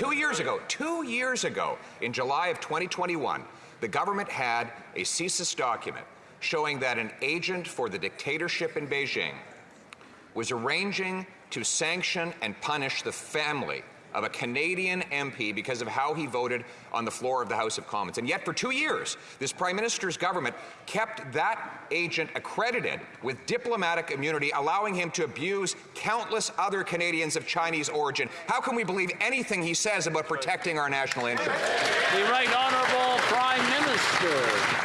Two years ago, two years ago, in July of 2021, the government had a CSIS document showing that an agent for the dictatorship in Beijing was arranging to sanction and punish the family of a Canadian MP because of how he voted on the floor of the House of Commons. And yet for two years, this Prime Minister's government kept that agent accredited with diplomatic immunity, allowing him to abuse countless other Canadians of Chinese origin. How can we believe anything he says about protecting our national interests? The Right Honourable Prime Minister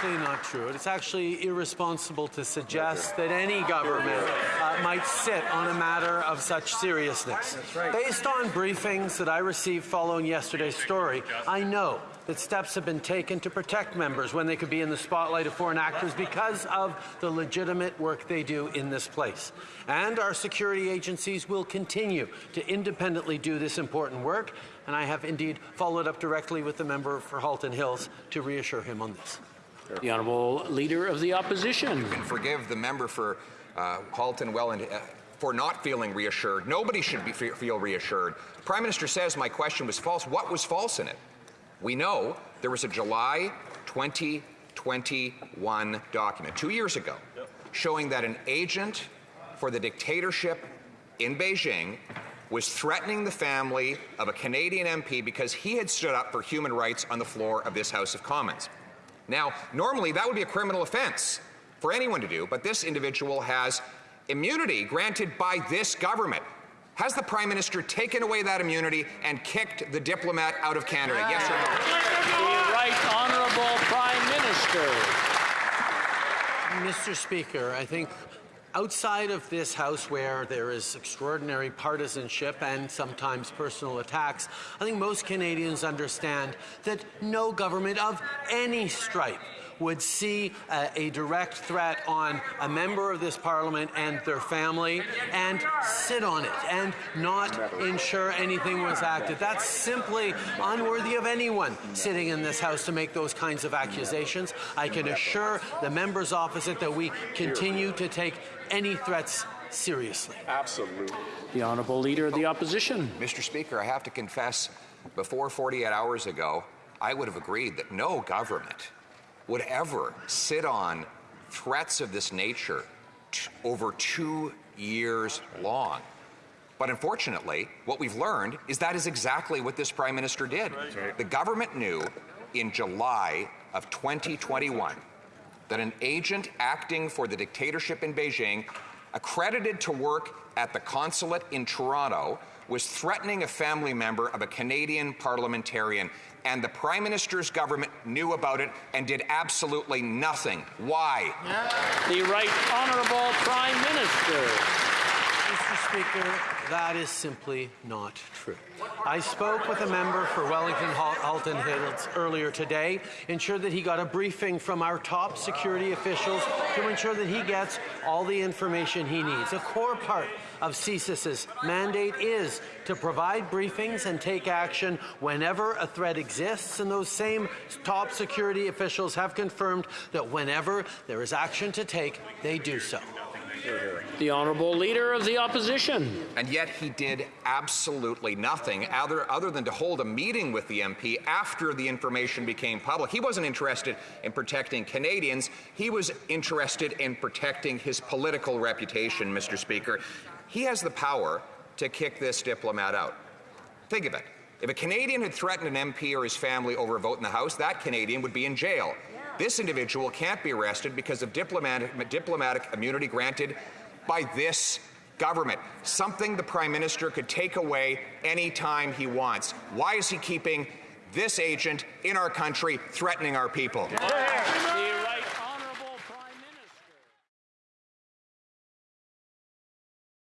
simply not true. It's actually irresponsible to suggest that any government uh, might sit on a matter of such seriousness. Right. Based on briefings that I received following yesterday's story, I know that steps have been taken to protect members when they could be in the spotlight of foreign actors because of the legitimate work they do in this place. And our security agencies will continue to independently do this important work, and I have indeed followed up directly with the member for Halton Hills to reassure him on this. The Honourable Leader of the Opposition. You can forgive the member for uh, Halton Welland uh, for not feeling reassured. Nobody should be, feel reassured. Prime Minister says my question was false. What was false in it? We know there was a July 2021 document, two years ago, yep. showing that an agent for the dictatorship in Beijing was threatening the family of a Canadian MP because he had stood up for human rights on the floor of this House of Commons. Now, normally that would be a criminal offense for anyone to do, but this individual has immunity granted by this government. Has the Prime Minister taken away that immunity and kicked the diplomat out of Canada? Yes or no? The Right Honourable Prime Minister. Mr. Speaker, I think outside of this House where there is extraordinary partisanship and sometimes personal attacks, I think most Canadians understand that no government of any stripe would see a, a, direct threat on a member of this parliament and their family and sit on it and not ensure anything was acted. That's simply unworthy of anyone sitting in this House to make those kinds of accusations. I can assure the members opposite that we continue to take any threats seriously. Absolutely. The Honourable Leader of the Opposition. Mr. Speaker, I have to confess, before 48 hours ago, I would have agreed that no government would ever sit on threats of this nature over two years long. But unfortunately, what we've learned is that is exactly what this Prime Minister did. Right. The government knew in July of 2021 that an agent acting for the dictatorship in Beijing, accredited to work at the consulate in Toronto, was threatening a family member of a Canadian parliamentarian and the Prime Minister's government knew about it and did absolutely nothing. Why? The Right Honourable Prime Minister. Mr. Speaker, that is simply not true. I spoke with a member for Wellington Halton Hills earlier today, ensured that he got a briefing from our top security officials to ensure that he gets all the information he needs. A core part of CSIS's mandate is to provide briefings and take action whenever a threat exists, and those same top security officials have confirmed that whenever there is action to take, they do so. The Honourable Leader of the Opposition. And yet he did absolutely nothing other, other than to hold a meeting with the MP after the information became public. He wasn't interested in protecting Canadians. He was interested in protecting his political reputation, Mr. Speaker. He has the power to kick this diplomat out. Think of it. If a Canadian had threatened an MP or his family over a vote in the House, that Canadian would be in jail. This individual can't be arrested because of diplomatic, diplomatic immunity granted by this government, something the Prime Minister could take away anytime he wants. Why is he keeping this agent in our country threatening our people? The